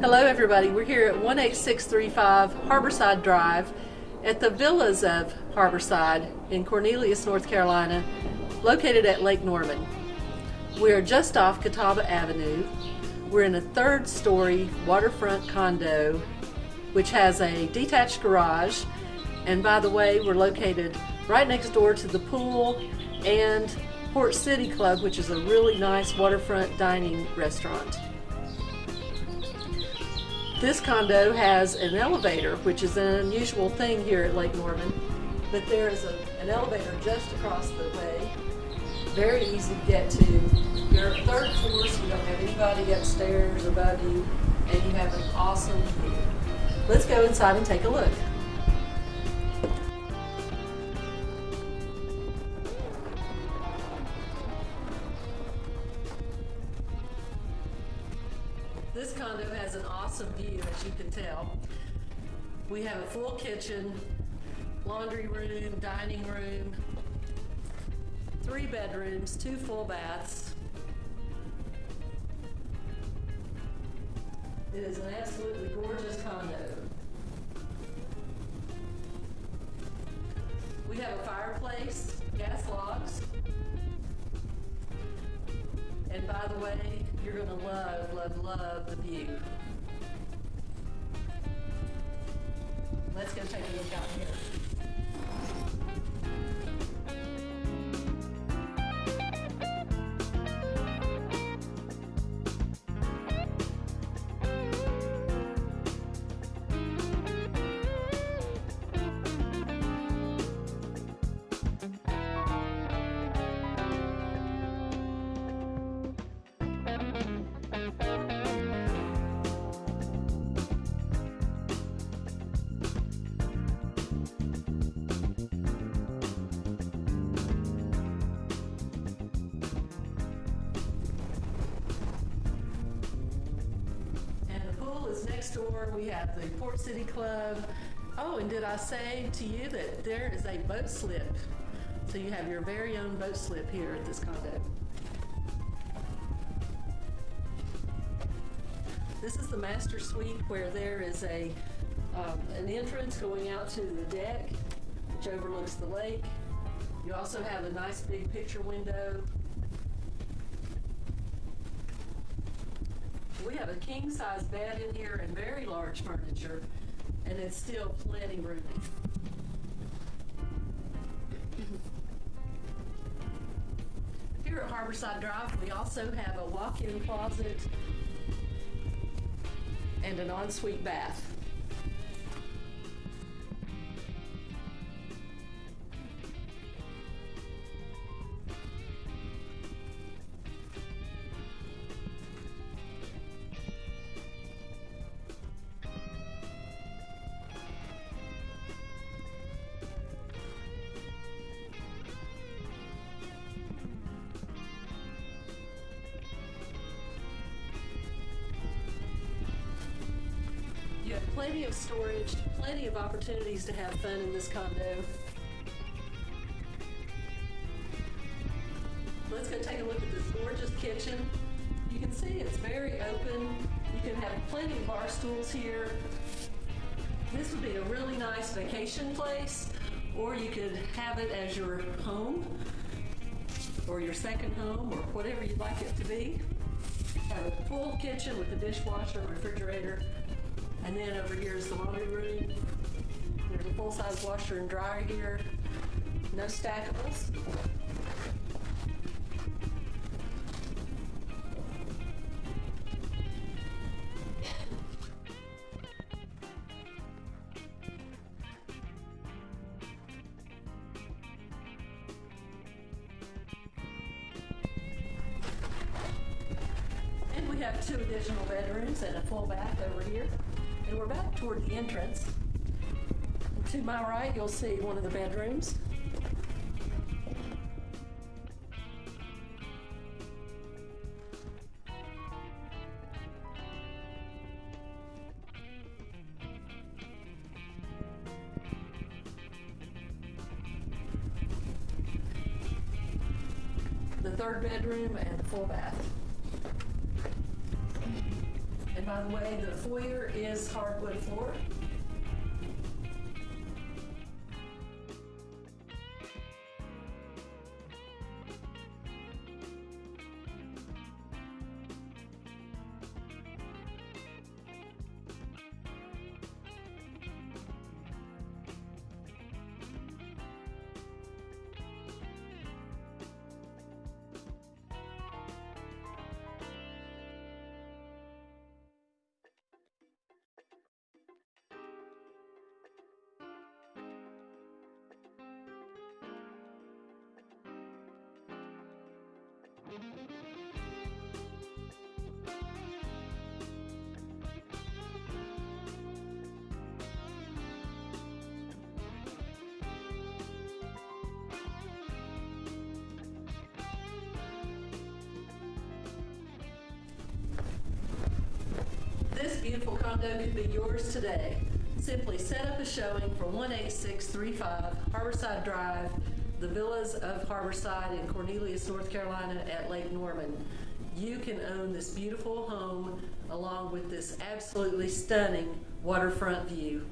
Hello, everybody. We're here at 18635 Harborside Drive at the Villas of Harborside in Cornelius, North Carolina, located at Lake Norman. We are just off Catawba Avenue. We're in a third story waterfront condo which has a detached garage. And by the way, we're located right next door to the pool and Port City Club, which is a really nice waterfront dining restaurant. This condo has an elevator, which is an unusual thing here at Lake Norman, but there is a, an elevator just across the way. Very easy to get to. You're third floor, so you don't have anybody upstairs above you, and you have an awesome view. Let's go inside and take a look. Condo has an awesome view, as you can tell. We have a full kitchen, laundry room, dining room, three bedrooms, two full baths. It is an absolutely gorgeous condo. We have a fireplace, gas logs, and by the way, you're gonna love, love, love the view. Let's go take a look out here. Next door. We have the Port City Club. Oh, and did I say to you that there is a boat slip? So you have your very own boat slip here at this condo. This is the master suite where there is a um, an entrance going out to the deck, which overlooks the lake. You also have a nice big picture window We have a king size bed in here and very large furniture, and it's still plenty roomy. Here at Harborside Drive, we also have a walk-in closet and an ensuite bath. Plenty of storage, plenty of opportunities to have fun in this condo. Let's go take a look at this gorgeous kitchen. You can see it's very open. You can have plenty of bar stools here. This would be a really nice vacation place, or you could have it as your home, or your second home, or whatever you'd like it to be. Have a full kitchen with a dishwasher, refrigerator, and then over here is the laundry room. There's a full-size washer and dryer here. No stackables. And we have two additional bedrooms and a full bath over here. And we're back toward the entrance. And to my right, you'll see one of the bedrooms. The third bedroom and the full bath. By the way, the foyer is hardwood floor. This beautiful condo could be yours today. Simply set up a showing for 18635 Harborside Drive, the Villas of Harborside in Cornelius, North Carolina at Lake Norman. You can own this beautiful home along with this absolutely stunning waterfront view.